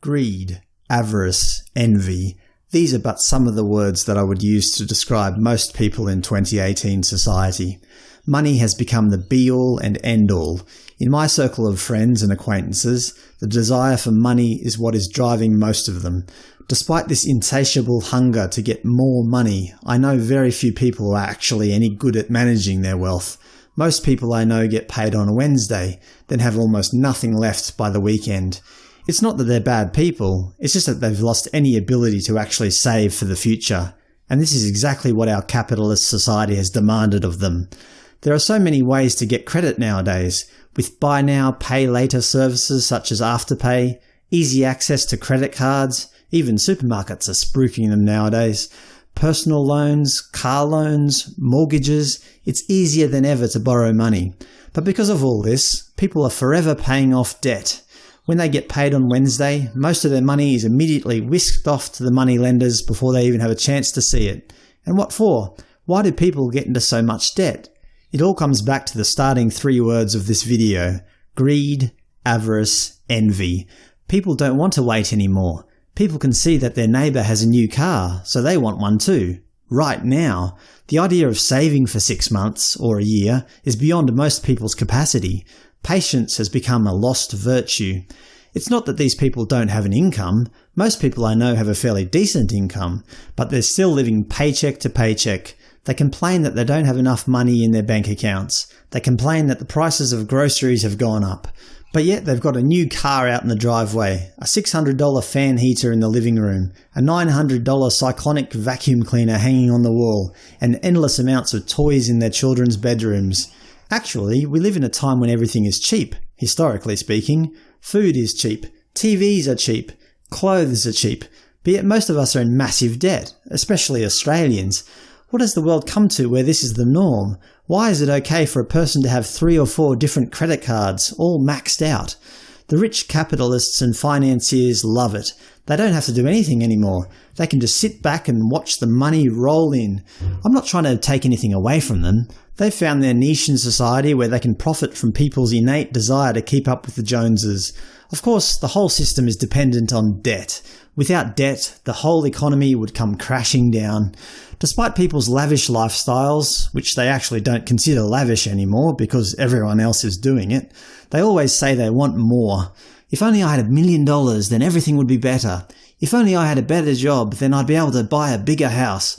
Greed, avarice, envy – these are but some of the words that I would use to describe most people in 2018 society. Money has become the be-all and end-all. In my circle of friends and acquaintances, the desire for money is what is driving most of them. Despite this insatiable hunger to get more money, I know very few people are actually any good at managing their wealth. Most people I know get paid on a Wednesday, then have almost nothing left by the weekend. It's not that they're bad people, it's just that they've lost any ability to actually save for the future. And this is exactly what our capitalist society has demanded of them. There are so many ways to get credit nowadays, with buy now, pay later services such as Afterpay, easy access to credit cards, even supermarkets are spruiking them nowadays, personal loans, car loans, mortgages – it's easier than ever to borrow money. But because of all this, people are forever paying off debt. When they get paid on Wednesday, most of their money is immediately whisked off to the money lenders before they even have a chance to see it. And what for? Why do people get into so much debt? It all comes back to the starting three words of this video – greed, avarice, envy. People don't want to wait anymore. People can see that their neighbour has a new car, so they want one too. Right now. The idea of saving for six months or a year is beyond most people's capacity. Patience has become a lost virtue. It's not that these people don't have an income. Most people I know have a fairly decent income, but they're still living paycheck to paycheck. They complain that they don't have enough money in their bank accounts. They complain that the prices of groceries have gone up. But yet they've got a new car out in the driveway, a $600 fan heater in the living room, a $900 cyclonic vacuum cleaner hanging on the wall, and endless amounts of toys in their children's bedrooms. Actually, we live in a time when everything is cheap, historically speaking. Food is cheap, TVs are cheap, clothes are cheap, but yet most of us are in massive debt, especially Australians. What has the world come to where this is the norm? Why is it okay for a person to have three or four different credit cards, all maxed out? The rich capitalists and financiers love it. They don't have to do anything anymore. They can just sit back and watch the money roll in. I'm not trying to take anything away from them. They've found their niche in society where they can profit from people's innate desire to keep up with the Joneses. Of course, the whole system is dependent on debt. Without debt, the whole economy would come crashing down. Despite people's lavish lifestyles, which they actually don't consider lavish anymore because everyone else is doing it, they always say they want more. If only I had a million dollars, then everything would be better. If only I had a better job, then I'd be able to buy a bigger house.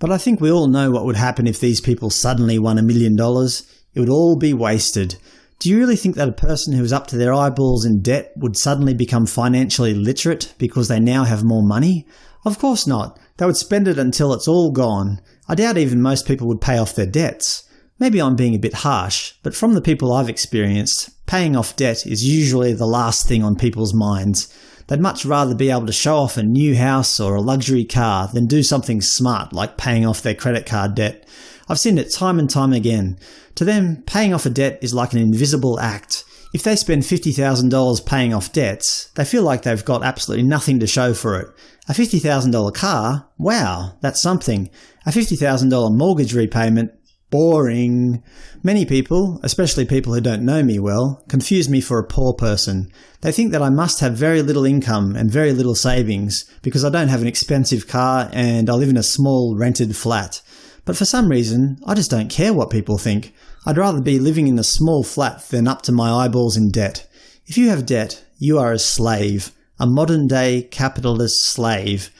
But I think we all know what would happen if these people suddenly won a million dollars. It would all be wasted. Do you really think that a person who is up to their eyeballs in debt would suddenly become financially literate because they now have more money? Of course not. They would spend it until it's all gone. I doubt even most people would pay off their debts. Maybe I'm being a bit harsh, but from the people I've experienced, paying off debt is usually the last thing on people's minds. They'd much rather be able to show off a new house or a luxury car than do something smart like paying off their credit card debt. I've seen it time and time again. To them, paying off a debt is like an invisible act. If they spend $50,000 paying off debts, they feel like they've got absolutely nothing to show for it. A $50,000 car? Wow, that's something. A $50,000 mortgage repayment? Boring. Many people, especially people who don't know me well, confuse me for a poor person. They think that I must have very little income and very little savings because I don't have an expensive car and I live in a small rented flat. But for some reason, I just don't care what people think. I'd rather be living in a small flat than up to my eyeballs in debt. If you have debt, you are a slave. A modern-day capitalist slave.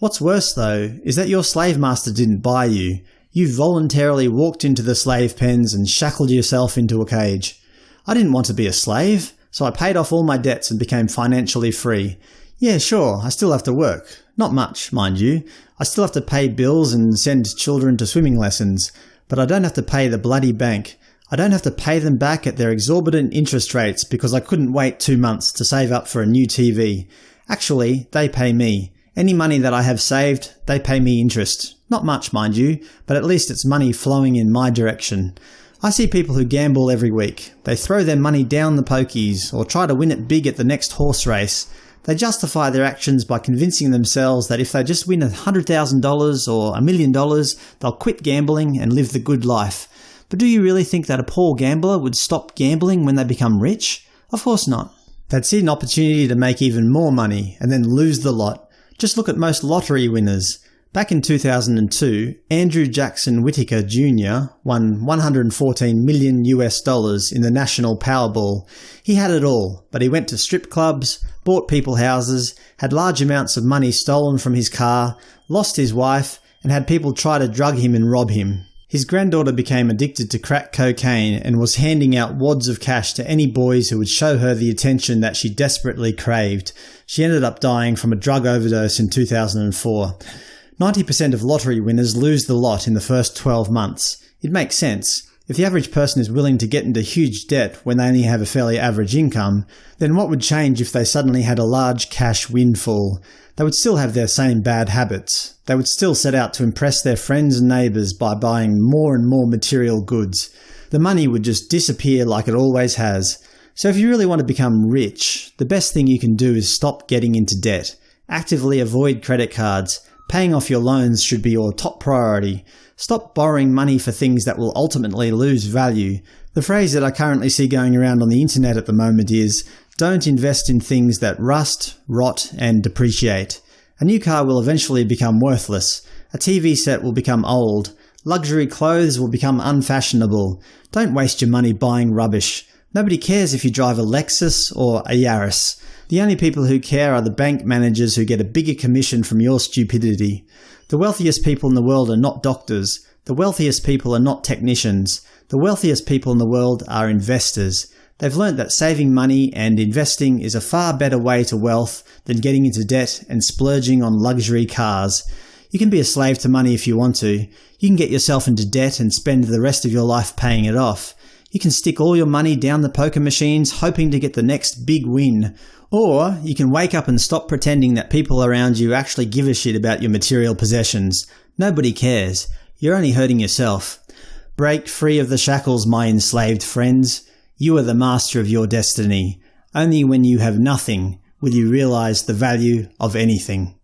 What's worse, though, is that your slave master didn't buy you. You voluntarily walked into the slave pens and shackled yourself into a cage. I didn't want to be a slave, so I paid off all my debts and became financially free. Yeah, sure, I still have to work. Not much, mind you. I still have to pay bills and send children to swimming lessons, but I don't have to pay the bloody bank. I don't have to pay them back at their exorbitant interest rates because I couldn't wait two months to save up for a new TV. Actually, they pay me. Any money that I have saved, they pay me interest. Not much, mind you, but at least it's money flowing in my direction. I see people who gamble every week. They throw their money down the pokies, or try to win it big at the next horse race. They justify their actions by convincing themselves that if they just win $100,000 or a million dollars, they'll quit gambling and live the good life. But do you really think that a poor gambler would stop gambling when they become rich? Of course not. They'd see an opportunity to make even more money and then lose the lot. Just look at most lottery winners. Back in 2002, Andrew Jackson Whittaker Jr. won 114 million US dollars in the National Powerball. He had it all, but he went to strip clubs, bought people houses, had large amounts of money stolen from his car, lost his wife, and had people try to drug him and rob him. His granddaughter became addicted to crack cocaine and was handing out wads of cash to any boys who would show her the attention that she desperately craved. She ended up dying from a drug overdose in 2004. 90% of lottery winners lose the lot in the first 12 months. It makes sense. If the average person is willing to get into huge debt when they only have a fairly average income, then what would change if they suddenly had a large cash windfall? They would still have their same bad habits. They would still set out to impress their friends and neighbours by buying more and more material goods. The money would just disappear like it always has. So if you really want to become rich, the best thing you can do is stop getting into debt. Actively avoid credit cards. Paying off your loans should be your top priority. Stop borrowing money for things that will ultimately lose value. The phrase that I currently see going around on the internet at the moment is, don't invest in things that rust, rot, and depreciate. A new car will eventually become worthless. A TV set will become old. Luxury clothes will become unfashionable. Don't waste your money buying rubbish. Nobody cares if you drive a Lexus or a Yaris. The only people who care are the bank managers who get a bigger commission from your stupidity. The wealthiest people in the world are not doctors. The wealthiest people are not technicians. The wealthiest people in the world are investors. They've learnt that saving money and investing is a far better way to wealth than getting into debt and splurging on luxury cars. You can be a slave to money if you want to. You can get yourself into debt and spend the rest of your life paying it off. You can stick all your money down the poker machines hoping to get the next big win. Or you can wake up and stop pretending that people around you actually give a shit about your material possessions. Nobody cares. You're only hurting yourself. Break free of the shackles, my enslaved friends. You are the master of your destiny. Only when you have nothing will you realize the value of anything.